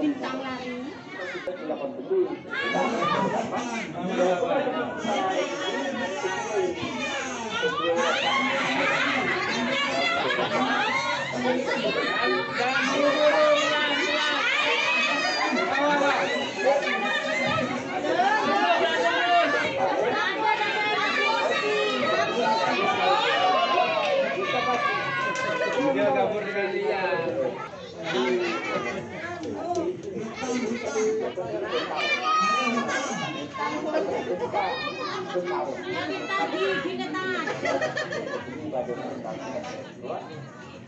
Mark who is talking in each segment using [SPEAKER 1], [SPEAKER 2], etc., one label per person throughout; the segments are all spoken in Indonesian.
[SPEAKER 1] Bintang lari.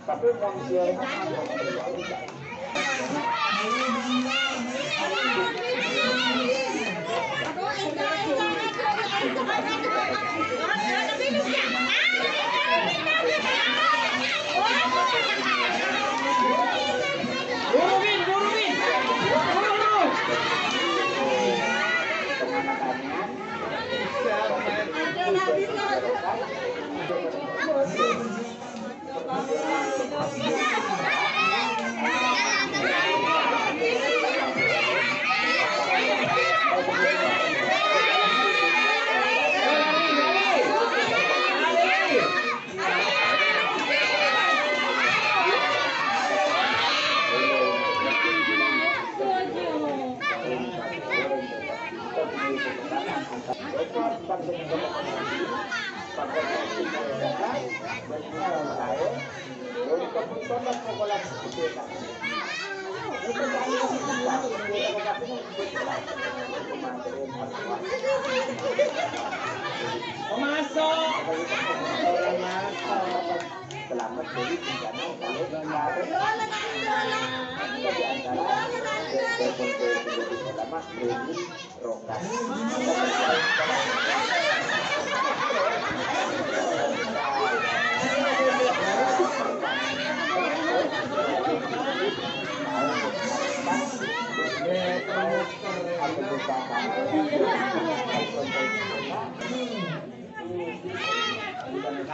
[SPEAKER 1] tapi manusia Buruin, Dari bencana kalau di antara ulama Reni Rokas.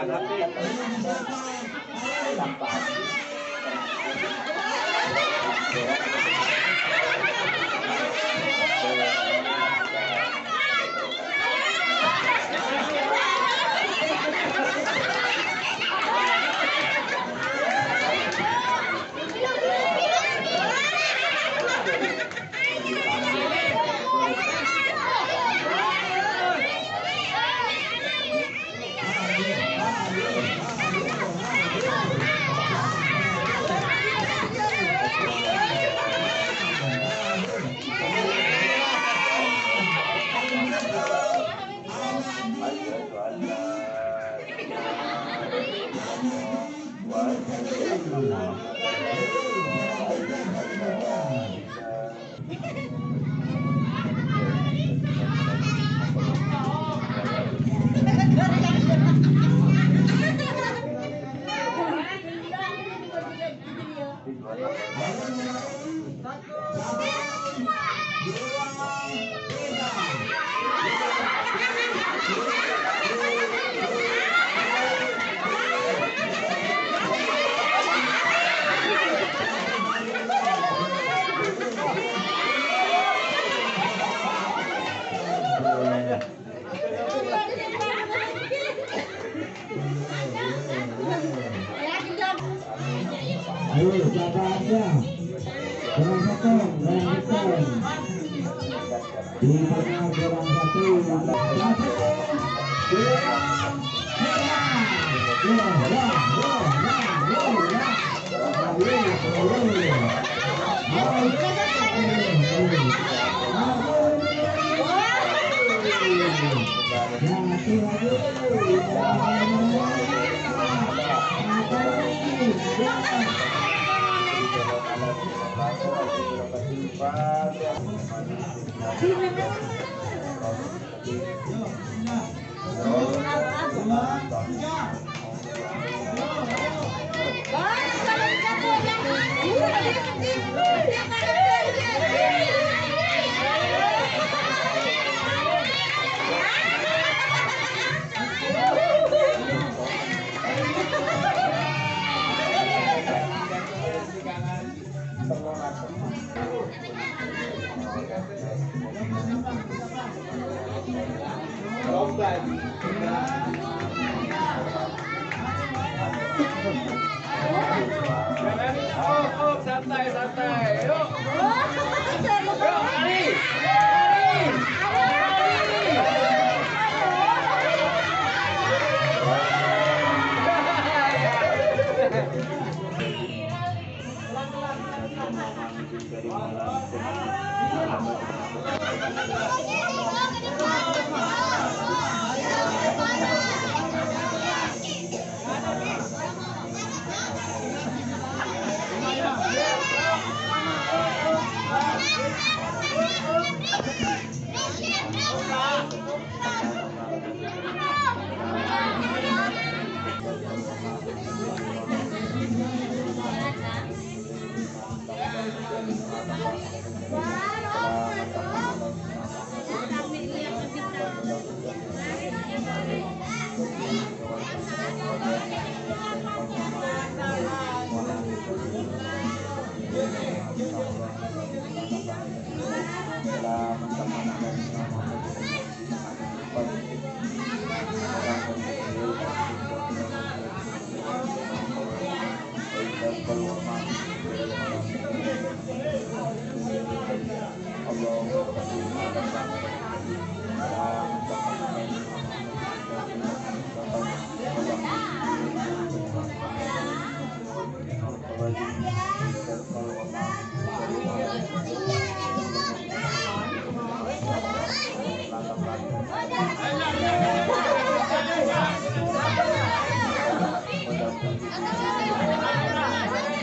[SPEAKER 1] Thank tanpa
[SPEAKER 2] Alhamdulillah. Yeah,
[SPEAKER 1] yeah,
[SPEAKER 2] yeah, yeah, yeah, yeah, satu.
[SPEAKER 1] yeah, yeah,
[SPEAKER 2] yeah, yeah, yeah, yeah, yeah, yeah, yeah, yeah, yeah, yeah, yeah, yeah, yeah, yeah, Jangan. Saudade. Allah